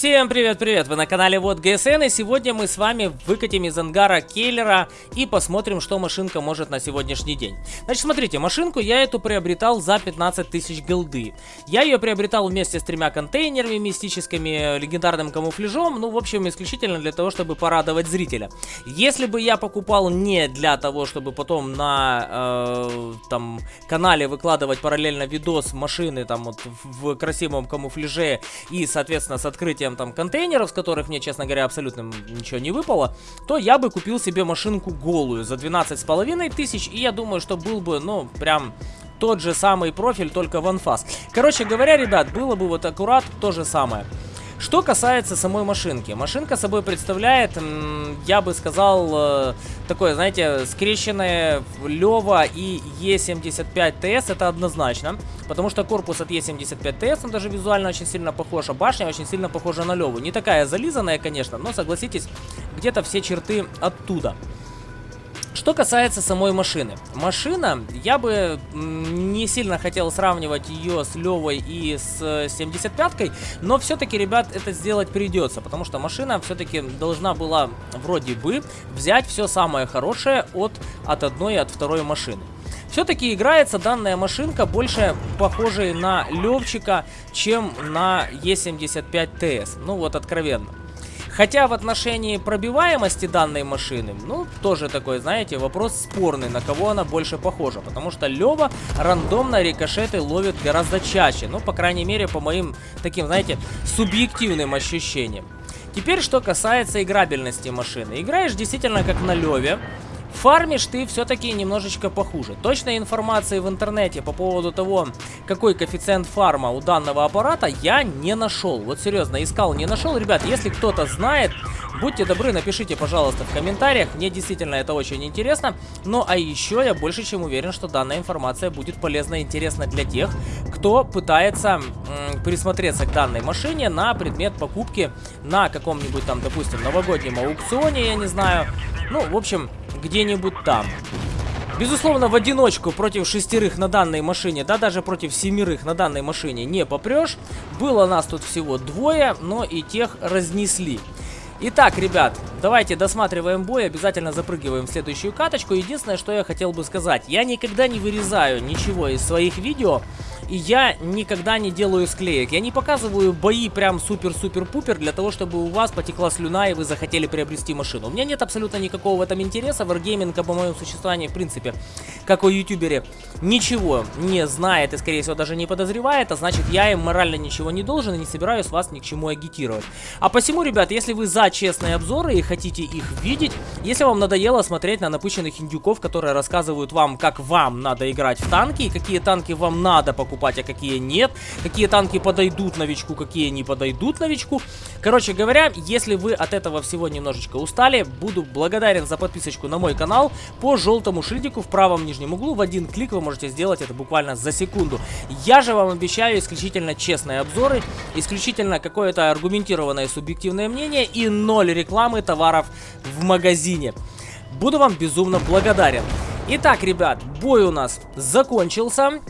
Всем привет-привет! Вы на канале Вот ГСН, и сегодня мы с вами выкатим из ангара Келлера и посмотрим, что машинка может на сегодняшний день. Значит, смотрите, машинку я эту приобретал за 15 тысяч голды. Я ее приобретал вместе с тремя контейнерами мистическими, легендарным камуфляжом, ну, в общем, исключительно для того, чтобы порадовать зрителя. Если бы я покупал не для того, чтобы потом на э, там канале выкладывать параллельно видос машины там вот в красивом камуфляже и, соответственно, с открытием открытием там контейнеров, с которых мне, честно говоря, абсолютно ничего не выпало, то я бы купил себе машинку голую за 12 с половиной тысяч, и я думаю, что был бы, ну, прям тот же самый профиль, только в анфас. Короче говоря, ребят, было бы вот аккурат то же самое. Что касается самой машинки. Машинка собой представляет, я бы сказал, э, такое, знаете, скрещенное Лева и Е75ТС, это однозначно. Потому что корпус от Е75ТС, он даже визуально очень сильно похож, а башня очень сильно похожа на Леву. Не такая зализанная, конечно, но согласитесь, где-то все черты оттуда. Что касается самой машины. Машина, я бы не сильно хотел сравнивать ее с Левой и с 75-кой, но все-таки, ребят, это сделать придется, потому что машина все-таки должна была вроде бы взять все самое хорошее от, от одной и от второй машины. Все-таки играется данная машинка больше похожей на Левчика, чем на Е75ТС. Ну вот откровенно. Хотя в отношении пробиваемости данной машины, ну, тоже такой, знаете, вопрос спорный, на кого она больше похожа. Потому что Лева рандомно рикошеты ловит гораздо чаще. Ну, по крайней мере, по моим таким, знаете, субъективным ощущениям. Теперь, что касается играбельности машины. Играешь действительно как на Леве. Фармишь ты все-таки немножечко похуже. Точной информации в интернете по поводу того, какой коэффициент фарма у данного аппарата, я не нашел. Вот серьезно, искал, не нашел. Ребят, если кто-то знает, будьте добры, напишите, пожалуйста, в комментариях. Мне действительно это очень интересно. Ну, а еще я больше чем уверен, что данная информация будет полезна и интересна для тех, кто пытается присмотреться к данной машине на предмет покупки на каком-нибудь там, допустим, новогоднем аукционе, я не знаю. Ну, в общем, где-нибудь там. Безусловно, в одиночку против шестерых на данной машине, да даже против семерых на данной машине не попрешь. Было нас тут всего двое, но и тех разнесли. Итак, ребят, давайте досматриваем бой, обязательно запрыгиваем в следующую каточку. Единственное, что я хотел бы сказать, я никогда не вырезаю ничего из своих видео, и я никогда не делаю склеек. Я не показываю бои прям супер-супер-пупер для того, чтобы у вас потекла слюна и вы захотели приобрести машину. У меня нет абсолютно никакого в этом интереса. Wargaming по моему существованию, в принципе, как о ютубере, ничего не знает и, скорее всего, даже не подозревает. А значит, я им морально ничего не должен и не собираюсь вас ни к чему агитировать. А посему, ребят, если вы за честные обзоры и хотите их видеть, если вам надоело смотреть на напыщенных индюков, которые рассказывают вам, как вам надо играть в танки и какие танки вам надо покупать, покупать, а какие нет. Какие танки подойдут новичку, какие не подойдут новичку. Короче говоря, если вы от этого всего немножечко устали, буду благодарен за подписочку на мой канал. По желтому шильдику в правом нижнем углу в один клик вы можете сделать это буквально за секунду. Я же вам обещаю исключительно честные обзоры, исключительно какое-то аргументированное субъективное мнение и ноль рекламы товаров в магазине. Буду вам безумно благодарен. Итак, ребят, бой у нас закончился.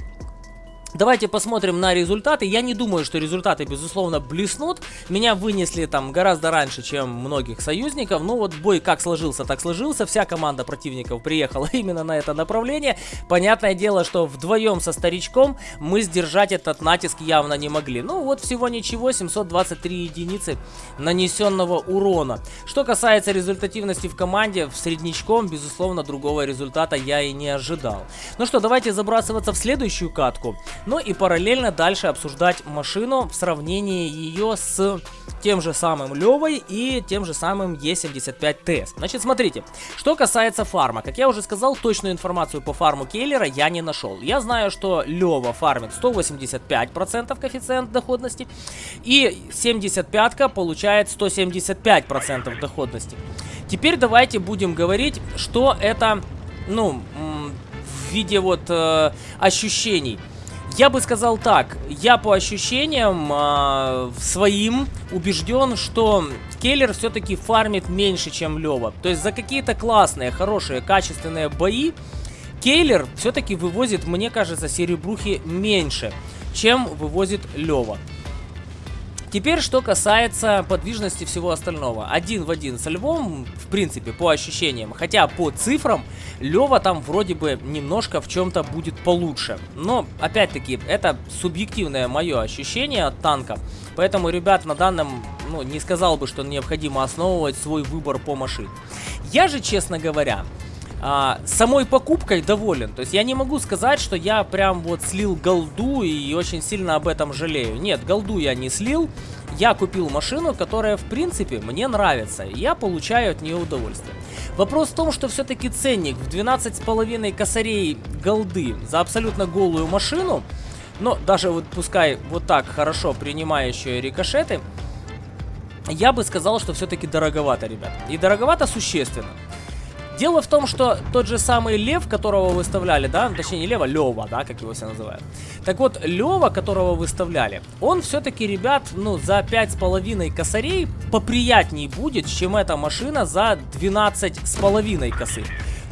Давайте посмотрим на результаты. Я не думаю, что результаты, безусловно, блеснут. Меня вынесли там гораздо раньше, чем многих союзников. Ну вот бой как сложился, так сложился. Вся команда противников приехала именно на это направление. Понятное дело, что вдвоем со старичком мы сдержать этот натиск явно не могли. Ну вот всего ничего, 723 единицы нанесенного урона. Что касается результативности в команде, в среднячком, безусловно, другого результата я и не ожидал. Ну что, давайте забрасываться в следующую катку. Ну и параллельно дальше обсуждать машину в сравнении ее с тем же самым Левой и тем же самым Е75ТС. Значит, смотрите, что касается фарма. Как я уже сказал, точную информацию по фарму Кейлера я не нашел. Я знаю, что Лева фармит 185% коэффициент доходности и 75-ка получает 175% доходности. Теперь давайте будем говорить, что это, ну, в виде вот э, ощущений. Я бы сказал так, я по ощущениям э, своим убежден, что Келлер все-таки фармит меньше, чем Лева. То есть за какие-то классные, хорошие, качественные бои Кейлер все-таки вывозит, мне кажется, серебрухи меньше, чем вывозит Лева. Теперь, что касается подвижности всего остального. Один в один со Львом, в принципе, по ощущениям. Хотя по цифрам, Лева там вроде бы немножко в чем-то будет получше. Но, опять-таки, это субъективное мое ощущение от танка. Поэтому, ребят, на данном, ну, не сказал бы, что необходимо основывать свой выбор по машине. Я же, честно говоря, а, самой покупкой доволен. То есть я не могу сказать, что я прям вот слил голду и очень сильно об этом жалею. Нет, голду я не слил. Я купил машину, которая в принципе мне нравится. И я получаю от нее удовольствие. Вопрос в том, что все-таки ценник в 12,5 косарей голды за абсолютно голую машину, но даже вот пускай вот так хорошо принимающие рикошеты, я бы сказал, что все-таки дороговато, ребят. И дороговато существенно. Дело в том, что тот же самый Лев, которого выставляли, да, точнее не Лева, Лева, да, как его все называют. Так вот, Лева, которого выставляли, он все-таки, ребят, ну, за 5,5 косарей поприятней будет, чем эта машина за 12,5 косы.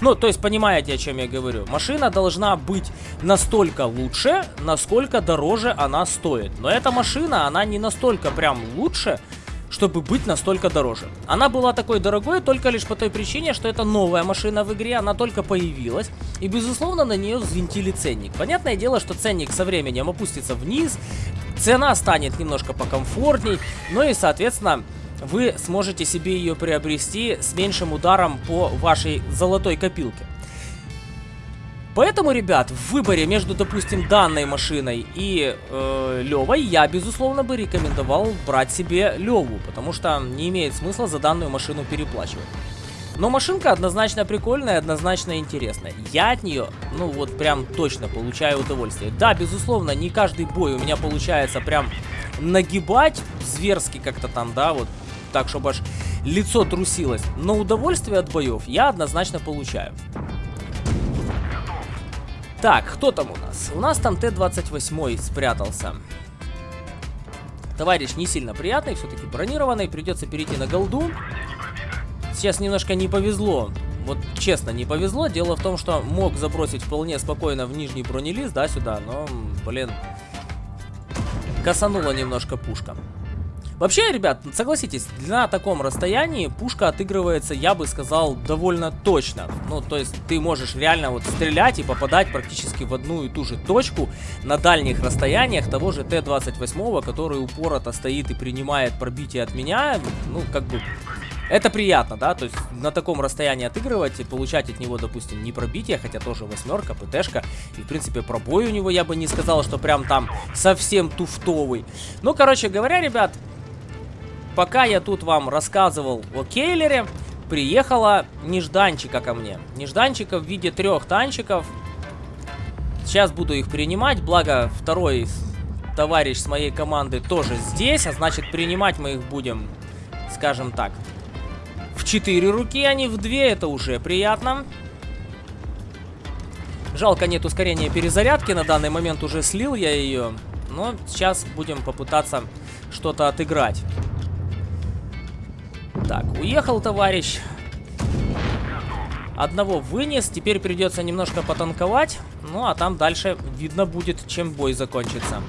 Ну, то есть, понимаете, о чем я говорю. Машина должна быть настолько лучше, насколько дороже она стоит. Но эта машина, она не настолько прям лучше, чтобы быть настолько дороже. Она была такой дорогой только лишь по той причине, что это новая машина в игре, она только появилась, и безусловно на нее взвинтили ценник. Понятное дело, что ценник со временем опустится вниз, цена станет немножко покомфортней, ну и соответственно вы сможете себе ее приобрести с меньшим ударом по вашей золотой копилке. Поэтому, ребят, в выборе между, допустим, данной машиной и э, Левой я, безусловно, бы рекомендовал брать себе Леву, потому что не имеет смысла за данную машину переплачивать. Но машинка однозначно прикольная, однозначно интересная. Я от нее, ну вот прям точно получаю удовольствие. Да, безусловно, не каждый бой у меня получается прям нагибать зверски как-то там, да, вот так, чтобы аж лицо трусилось. Но удовольствие от боев я однозначно получаю. Так, кто там у нас? У нас там Т-28 спрятался. Товарищ не сильно приятный, все-таки бронированный. Придется перейти на голду. Сейчас немножко не повезло. Вот честно, не повезло. Дело в том, что мог забросить вполне спокойно в нижний бронелист, да, сюда. Но, блин, косанула немножко пушка. Вообще, ребят, согласитесь, на таком расстоянии пушка отыгрывается, я бы сказал, довольно точно. Ну, то есть ты можешь реально вот стрелять и попадать практически в одну и ту же точку на дальних расстояниях того же Т-28, который упорото стоит и принимает пробитие от меня. Ну, как бы... Это приятно, да, то есть на таком расстоянии отыгрывать и получать от него, допустим, не пробитие, хотя тоже восьмерка, ПТшка, и, в принципе, пробой у него я бы не сказал, что прям там совсем туфтовый. Ну, короче говоря, ребят, пока я тут вам рассказывал о Кейлере, приехала нежданчика ко мне. Нежданчика в виде трех танчиков. Сейчас буду их принимать, благо второй товарищ с моей команды тоже здесь, а значит принимать мы их будем, скажем так, в четыре руки, а не в две, это уже приятно. Жалко нет ускорения перезарядки, на данный момент уже слил я ее, но сейчас будем попытаться что-то отыграть. Так, уехал товарищ. Одного вынес, теперь придется немножко потанковать. Ну, а там дальше видно будет, чем бой закончится.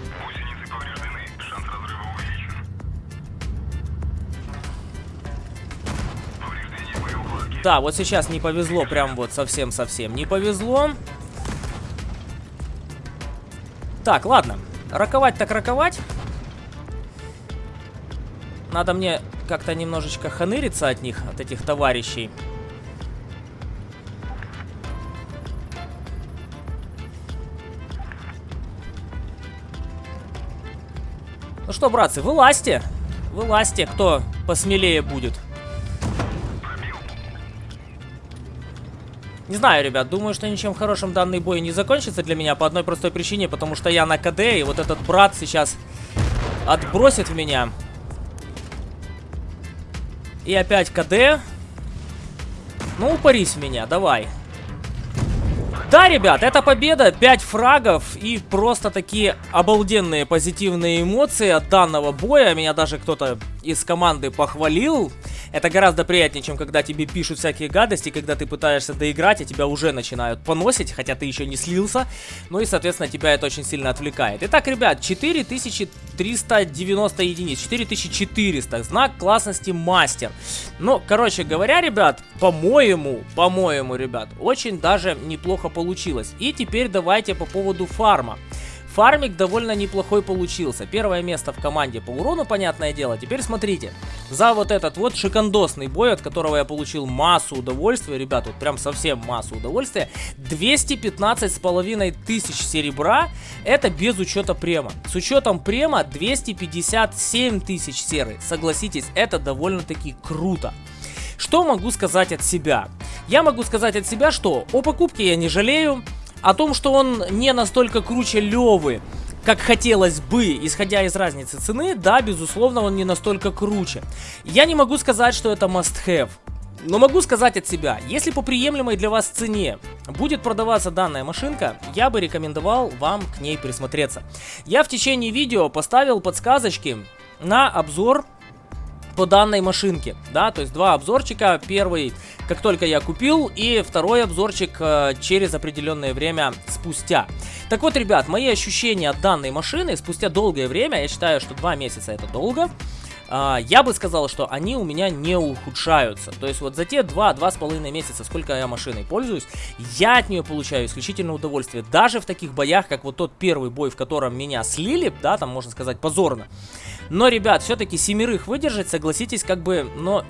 Да, вот сейчас не повезло, прям вот совсем-совсем не повезло. Так, ладно. Раковать так раковать. Надо мне как-то немножечко ханыриться от них, от этих товарищей. Ну что, братцы, вылазьте. Вылазьте, кто посмелее будет. Не знаю, ребят, думаю, что ничем хорошим данный бой не закончится для меня по одной простой причине, потому что я на КД, и вот этот брат сейчас отбросит в меня. И опять КД. Ну, упарись меня, давай. Да, ребят, это победа, 5 фрагов и просто такие обалденные позитивные эмоции от данного боя. Меня даже кто-то из команды похвалил. Это гораздо приятнее, чем когда тебе пишут всякие гадости, когда ты пытаешься доиграть, и тебя уже начинают поносить, хотя ты еще не слился. Ну и, соответственно, тебя это очень сильно отвлекает. Итак, ребят, 4000 390 единиц, 4400, знак классности мастер. Ну, короче говоря, ребят, по-моему, по-моему, ребят, очень даже неплохо получилось. И теперь давайте по поводу фарма. Фармик довольно неплохой получился. Первое место в команде по урону, понятное дело. Теперь смотрите. За вот этот вот шикандосный бой, от которого я получил массу удовольствия, ребят, вот прям совсем массу удовольствия. 215 с половиной тысяч серебра, это без учета према. С учетом према 257 тысяч серы. Согласитесь, это довольно-таки круто. Что могу сказать от себя? Я могу сказать от себя, что о покупке я не жалею. О том, что он не настолько круче Левы, как хотелось бы, исходя из разницы цены, да, безусловно, он не настолько круче. Я не могу сказать, что это must-have. Но могу сказать от себя, если по приемлемой для вас цене будет продаваться данная машинка, я бы рекомендовал вам к ней присмотреться. Я в течение видео поставил подсказочки на обзор по данной машинке, да, то есть два обзорчика, первый, как только я купил, и второй обзорчик э, через определенное время спустя. Так вот, ребят, мои ощущения от данной машины спустя долгое время, я считаю, что два месяца это долго, Uh, я бы сказал, что они у меня не ухудшаются. То есть вот за те 2-2,5 месяца, сколько я машиной пользуюсь, я от нее получаю исключительное удовольствие. Даже в таких боях, как вот тот первый бой, в котором меня слили, да, там можно сказать позорно. Но, ребят, все-таки семерых выдержать, согласитесь, как бы, но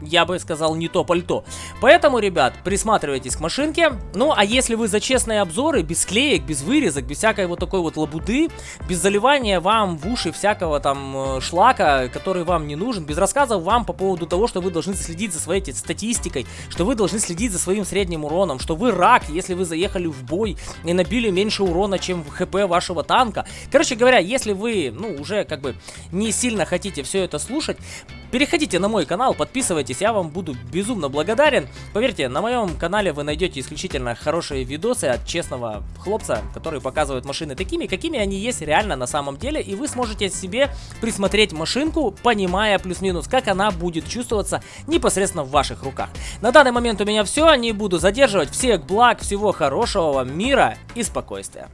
я бы сказал, не то пальто. Поэтому, ребят, присматривайтесь к машинке. Ну, а если вы за честные обзоры, без клеек, без вырезок, без всякой вот такой вот лабуды, без заливания вам в уши всякого там э, шлака, который вам не нужен, без рассказов вам по поводу того, что вы должны следить за своей статистикой, что вы должны следить за своим средним уроном, что вы рак, если вы заехали в бой и набили меньше урона, чем в хп вашего танка. Короче говоря, если вы, ну, уже как бы не сильно хотите все это слушать, Переходите на мой канал, подписывайтесь, я вам буду безумно благодарен. Поверьте, на моем канале вы найдете исключительно хорошие видосы от честного хлопца, который показывает машины такими, какими они есть реально на самом деле. И вы сможете себе присмотреть машинку, понимая плюс-минус, как она будет чувствоваться непосредственно в ваших руках. На данный момент у меня все, не буду задерживать. Всех благ, всего хорошего мира и спокойствия.